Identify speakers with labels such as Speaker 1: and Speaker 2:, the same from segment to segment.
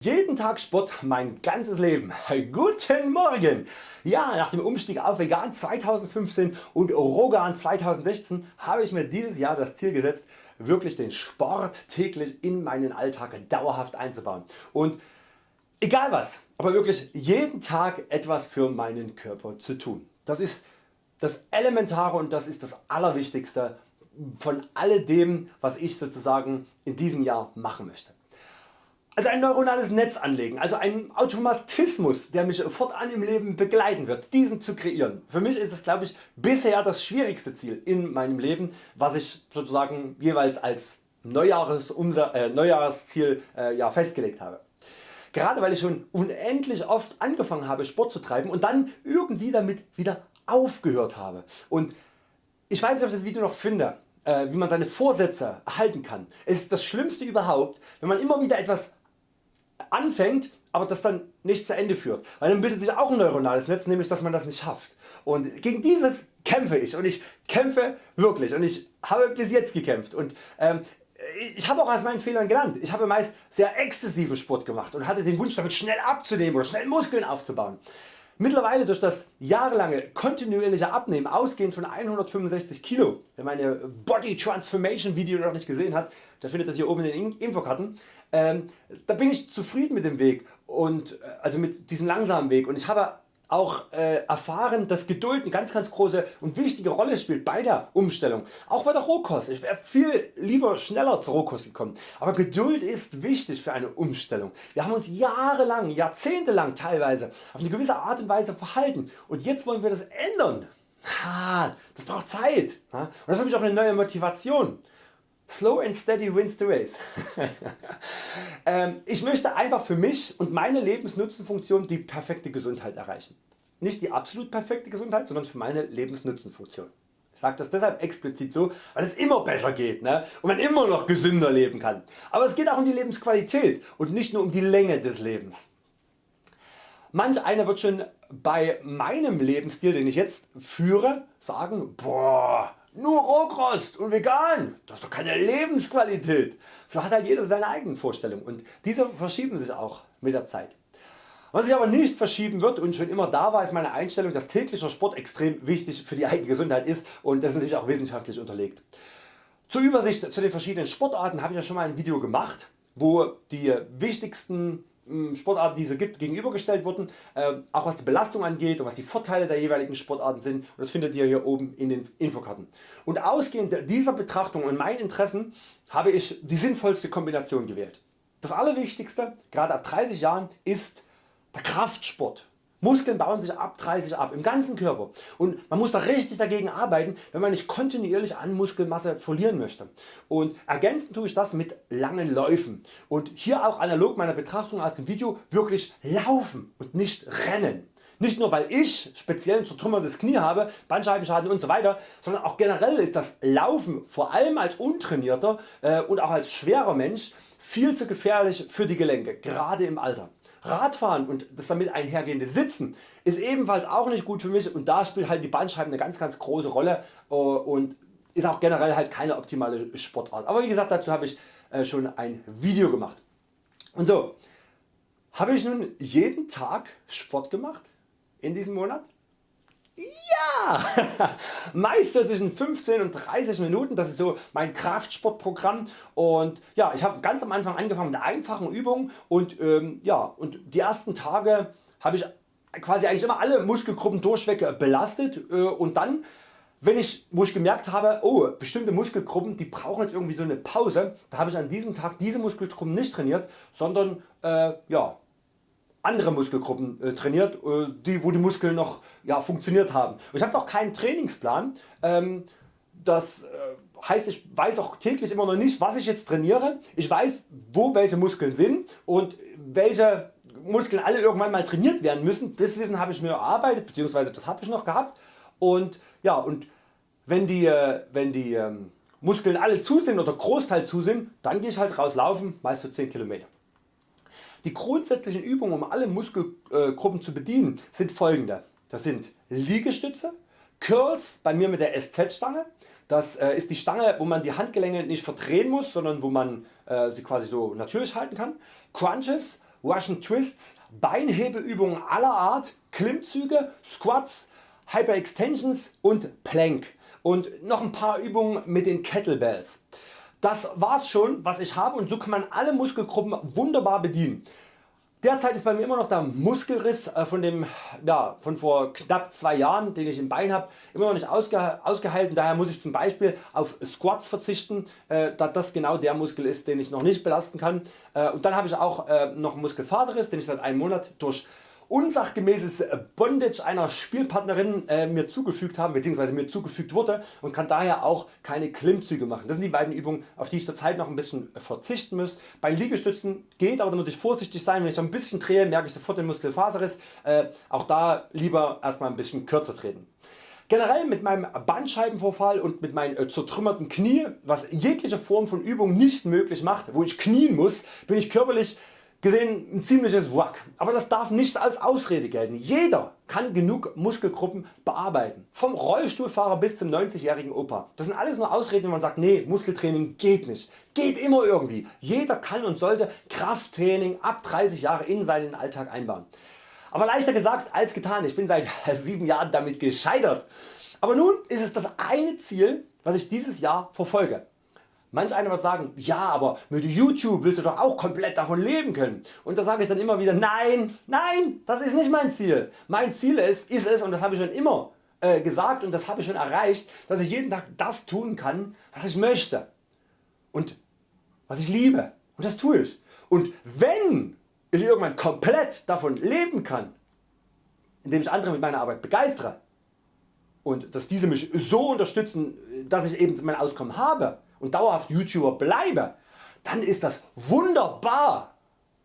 Speaker 1: Jeden Tag Sport mein ganzes Leben. Guten Morgen! Ja, nach dem Umstieg auf Vegan 2015 und Rogan 2016 habe ich mir dieses Jahr das Ziel gesetzt wirklich den Sport täglich in meinen Alltag dauerhaft einzubauen und egal was, aber wirklich jeden Tag etwas für meinen Körper zu tun. Das ist das Elementare und das ist das Allerwichtigste von alledem was ich sozusagen in diesem Jahr machen möchte. Also ein neuronales Netz anlegen, also ein Automatismus der mich fortan im Leben begleiten wird, diesen zu kreieren. Für mich ist es glaube ich bisher das schwierigste Ziel in meinem Leben was ich sozusagen jeweils als Neujahres äh, Neujahrsziel äh, ja, festgelegt habe. Gerade weil ich schon unendlich oft angefangen habe Sport zu treiben und dann irgendwie damit wieder aufgehört habe. Und ich weiß nicht ob ich das Video noch finde, äh, wie man seine Vorsätze erhalten kann. Es ist das Schlimmste überhaupt wenn man immer wieder etwas anfängt, aber das dann nicht zu Ende führt, weil dann bildet sich auch ein neuronales Netz, nämlich dass man das nicht schafft. Und gegen dieses kämpfe ich und ich kämpfe wirklich und ich habe bis jetzt gekämpft und ähm, ich habe auch aus meinen Fehlern gelernt. Ich habe meist sehr exzessiven Sport gemacht und hatte den Wunsch damit schnell abzunehmen oder schnell Muskeln aufzubauen. Mittlerweile durch das jahrelange kontinuierliche Abnehmen ausgehend von 165 Kilo, wer meine Body Transformation Video noch nicht gesehen hat, der findet das hier oben in den Infokarten, ähm, da bin ich zufrieden mit dem Weg und äh, also mit diesem langsamen Weg. Und ich habe auch äh, erfahren dass Geduld eine ganz ganz große und wichtige Rolle spielt bei der Umstellung. Auch bei der Rohkost. Ich wäre viel lieber schneller zur Rohkost gekommen. Aber Geduld ist wichtig für eine Umstellung. Wir haben uns jahrelang, jahrzehntelang teilweise auf eine gewisse Art und Weise verhalten und jetzt wollen wir das ändern. das braucht Zeit und das habe ich auch eine neue Motivation. Slow and steady wins the race. Ähm, ich möchte einfach für mich und meine Lebensnutzenfunktion die perfekte Gesundheit erreichen. Nicht die absolut perfekte Gesundheit, sondern für meine Lebensnutzenfunktion. Ich sage das deshalb explizit so, weil es immer besser geht ne? und man immer noch gesünder leben kann. Aber es geht auch um die Lebensqualität und nicht nur um die Länge des Lebens. Manch einer wird schon bei meinem Lebensstil den ich jetzt führe sagen, boah, nur Rohkost und vegan, das ist doch keine Lebensqualität. So hat halt jeder seine eigenen Vorstellungen und diese verschieben sich auch mit der Zeit. Was sich aber nicht verschieben wird und schon immer da war ist meine Einstellung dass täglicher Sport extrem wichtig für die eigene Gesundheit ist und das ist natürlich auch wissenschaftlich unterlegt. Zur Übersicht zu den verschiedenen Sportarten habe ich ja schon mal ein Video gemacht wo die wichtigsten Sportarten die es gibt gegenübergestellt wurden, äh, auch was die Belastung angeht und was die Vorteile der jeweiligen Sportarten sind und das findet ihr hier oben in den Infokarten. Und ausgehend dieser Betrachtung und meinen Interessen habe ich die sinnvollste Kombination gewählt. Das allerwichtigste, gerade ab 30 Jahren, ist der Kraftsport. Muskeln bauen sich ab 30 ab im ganzen Körper und man muss da richtig dagegen arbeiten wenn man nicht kontinuierlich an Muskelmasse verlieren möchte. Und ergänzend tue ich das mit langen Läufen und hier auch analog meiner Betrachtung aus dem Video wirklich laufen und nicht rennen. Nicht nur weil ich speziell ein zertrümmertes Knie habe, Bandscheibenschaden usw., so sondern auch generell ist das Laufen vor allem als untrainierter äh, und auch als schwerer Mensch viel zu gefährlich für die Gelenke, gerade im Alter. Radfahren und das damit einhergehende Sitzen ist ebenfalls auch nicht gut für mich und da spielt halt die Bandscheiben eine ganz ganz große Rolle äh, und ist auch generell halt keine optimale Sportart. Aber wie gesagt dazu habe ich äh, schon ein Video gemacht. Und so habe ich nun jeden Tag Sport gemacht in diesem Monat? Ja! Meist zwischen 15 und 30 Minuten, das ist so mein Kraftsportprogramm und ja, ich habe ganz am Anfang angefangen mit einfachen Übungen und, ähm, ja, und die ersten Tage habe ich quasi eigentlich immer alle Muskelgruppen durchweg belastet äh, und dann wenn ich, wo ich gemerkt habe, oh, bestimmte Muskelgruppen die brauchen jetzt irgendwie so eine Pause, da habe ich an diesem Tag diese Muskelgruppen nicht trainiert, sondern äh, ja, andere Muskelgruppen äh, trainiert, äh, die, wo die Muskeln noch ja, funktioniert haben. ich habe auch keinen Trainingsplan. Ähm, das äh, heißt ich weiß auch täglich immer noch nicht was ich jetzt trainiere. Ich weiß wo welche Muskeln sind und welche Muskeln alle irgendwann mal trainiert werden müssen. Das Wissen habe ich mir erarbeitet bzw. das habe ich noch gehabt. Und, ja, und wenn die, äh, wenn die ähm, Muskeln alle zu sind oder Großteil zu sind, dann gehe ich halt raus laufen, meist so 10 Kilometer. Die grundsätzlichen Übungen um alle Muskelgruppen zu bedienen sind folgende. Das sind Liegestütze, Curls bei mir mit der SZ Stange. Das äh, ist die Stange wo man die Handgelenke nicht verdrehen muss, sondern wo man äh, sie quasi so natürlich halten kann. Crunches Russian Twists, Beinhebeübungen aller Art, Klimmzüge, Squats, Hyperextensions und Plank und noch ein paar Übungen mit den Kettlebells. Das war's schon was ich habe und so kann man alle Muskelgruppen wunderbar bedienen. Derzeit ist bei mir immer noch der Muskelriss äh, von, dem, ja, von vor knapp 2 Jahren den ich im Bein habe immer noch nicht ausge, ausgeheilt daher muss ich zum Beispiel auf Squats verzichten äh, da das genau der Muskel ist den ich noch nicht belasten kann äh, und dann habe ich auch äh, noch Muskelfaserriss den ich seit einem Monat durch unsachgemäßes Bondage einer Spielpartnerin äh, mir zugefügt haben bzw. mir zugefügt wurde und kann daher auch keine Klimmzüge machen. Das sind die beiden Übungen auf die ich zurzeit noch ein bisschen verzichten muss. Bei Liegestützen geht aber da muss ich vorsichtig sein wenn ich ein bisschen drehe merke ich sofort den Muskelfaserriss. Äh, auch da lieber erstmal ein bisschen kürzer treten. Generell mit meinem Bandscheibenvorfall und mit meinen äh, zertrümmerten Knie, was jegliche Form von Übung nicht möglich macht, wo ich knien muss, bin ich körperlich gesehen ein ziemliches Wack, aber das darf nicht als Ausrede gelten. Jeder kann genug Muskelgruppen bearbeiten. Vom Rollstuhlfahrer bis zum 90-jährigen Opa. Das sind alles nur Ausreden wenn man sagt nee Muskeltraining geht nicht. Geht immer irgendwie. Jeder kann und sollte Krafttraining ab 30 Jahre in seinen Alltag einbauen. Aber leichter gesagt als getan. Ich bin seit 7 Jahren damit gescheitert. Aber nun ist es das eine Ziel was ich dieses Jahr verfolge. Manch einer wird sagen, ja aber mit YouTube willst du doch auch komplett davon leben können. Und da sage ich dann immer wieder, nein, nein, das ist nicht mein Ziel. Mein Ziel ist, ist es und das habe ich schon immer äh, gesagt und das habe ich schon erreicht, dass ich jeden Tag das tun kann was ich möchte und was ich liebe und das tue ich. Und wenn ich irgendwann komplett davon leben kann, indem ich andere mit meiner Arbeit begeistere und dass diese mich so unterstützen, dass ich eben mein Auskommen habe, und dauerhaft YouTuber bleibe, dann ist das wunderbar.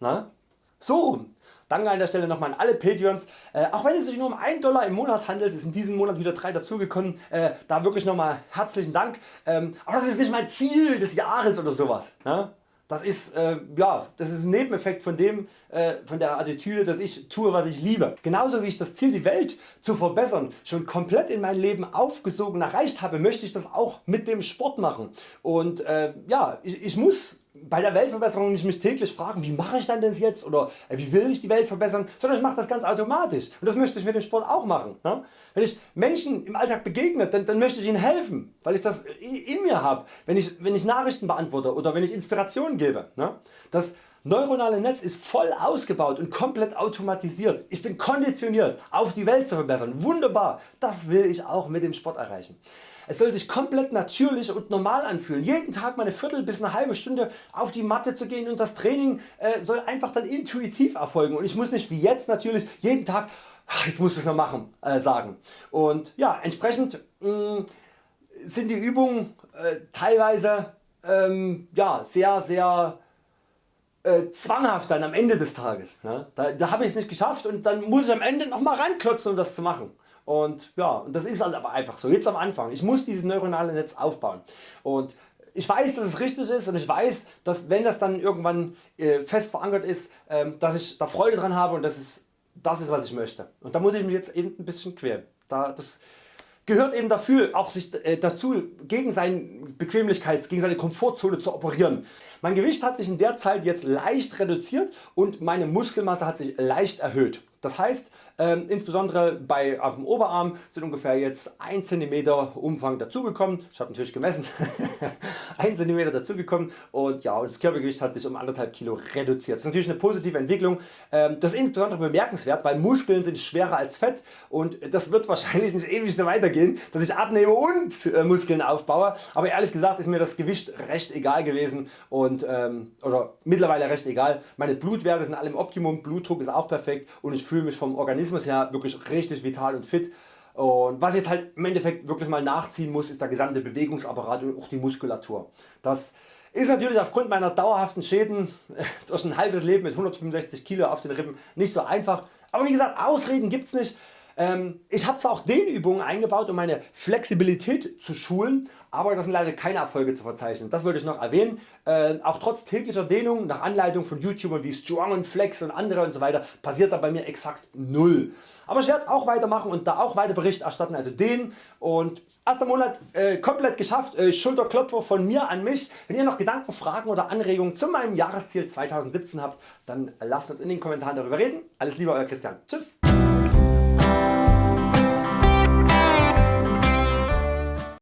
Speaker 1: Na? So rum. Danke an der Stelle nochmal an alle Patreons. Äh, auch wenn es sich nur um 1 Dollar im Monat handelt, ist in diesem Monat wieder 3 dazugekommen. Äh, da wirklich nochmal herzlichen Dank. Ähm, aber das ist nicht mein Ziel des Jahres oder sowas. Ne? Das ist, äh, ja, das ist ein Nebeneffekt von, dem, äh, von der Attitüde dass ich tue was ich liebe. Genauso wie ich das Ziel die Welt zu verbessern schon komplett in mein Leben aufgesogen erreicht habe möchte ich das auch mit dem Sport machen. Und äh, ja, ich, ich muss bei der Weltverbesserung nicht mich täglich fragen wie mache ich dann das jetzt oder äh, wie will ich die Welt verbessern, sondern ich mache das ganz automatisch und das möchte ich mit dem Sport auch machen. Ne? Wenn ich Menschen im Alltag begegne, dann, dann möchte ich ihnen helfen, weil ich das in mir habe, wenn ich, wenn ich Nachrichten beantworte oder wenn ich Inspiration gebe. Ne? Das neuronale Netz ist voll ausgebaut und komplett automatisiert. Ich bin konditioniert auf die Welt zu verbessern. Wunderbar, das will ich auch mit dem Sport erreichen. Es soll sich komplett natürlich und normal anfühlen. Jeden Tag mal eine Viertel bis eine halbe Stunde auf die Matte zu gehen und das Training äh, soll einfach dann intuitiv erfolgen und ich muss nicht wie jetzt natürlich jeden Tag jetzt musst du es noch machen äh, sagen. Und ja entsprechend mh, sind die Übungen äh, teilweise ähm, ja, sehr sehr äh, zwanghaft dann am Ende des Tages. Ne? Da, da habe ich es nicht geschafft und dann muss ich am Ende nochmal ranklotzen um das zu machen. Und ja, und das ist halt aber einfach so, jetzt am Anfang. Ich muss dieses neuronale Netz aufbauen. Und ich weiß dass es richtig ist und ich weiß dass wenn das dann irgendwann äh, fest verankert ist, ähm, dass ich da Freude dran habe und das ist, das ist was ich möchte. Und da muss ich mich jetzt eben ein bisschen quälen. Da, das gehört eben dafür auch sich äh, dazu gegen seine Bequemlichkeits, gegen seine Komfortzone zu operieren. Mein Gewicht hat sich in der Zeit jetzt leicht reduziert und meine Muskelmasse hat sich leicht erhöht. Das heißt ähm, insbesondere bei dem Oberarm sind ungefähr jetzt 1 cm Umfang dazugekommen. Ich habe natürlich gemessen 1 cm dazugekommen und ja und das Körpergewicht hat sich um 1,5 Kilo reduziert. Das ist natürlich eine positive Entwicklung. Ähm, das ist insbesondere bemerkenswert, weil Muskeln sind schwerer als Fett und das wird wahrscheinlich nicht ewig so weitergehen, dass ich abnehme und äh, Muskeln aufbaue. Aber ehrlich gesagt ist mir das Gewicht recht egal gewesen und ähm, oder mittlerweile recht egal. Meine Blutwerte sind alle im Optimum, Blutdruck ist auch perfekt und ich fühle mich vom Organismus her wirklich richtig vital und fit. Und was jetzt halt im Endeffekt wirklich mal nachziehen muss ist der gesamte Bewegungsapparat und auch die Muskulatur. Das ist natürlich aufgrund meiner dauerhaften Schäden durch ein halbes Leben mit 165 Kilo auf den Rippen nicht so einfach. Aber wie gesagt Ausreden gibt's nicht. Ähm, ich habe zwar auch Dehnübungen eingebaut um meine Flexibilität zu schulen, aber das sind leider keine Erfolge zu verzeichnen. Das wollte ich noch erwähnen. Äh, auch trotz täglicher Dehnung nach Anleitung von YouTubern wie Strong und Flex und andere und so weiter passiert da bei mir exakt null. Aber ich werde auch weitermachen und da auch weiter Bericht erstatten, also den und erster Monat äh, komplett geschafft, äh, Schulterklopfer von mir an mich. Wenn ihr noch Gedanken, Fragen oder Anregungen zu meinem Jahresziel 2017 habt, dann lasst uns in den Kommentaren darüber reden. Alles Liebe Euer Christian. Tschüss.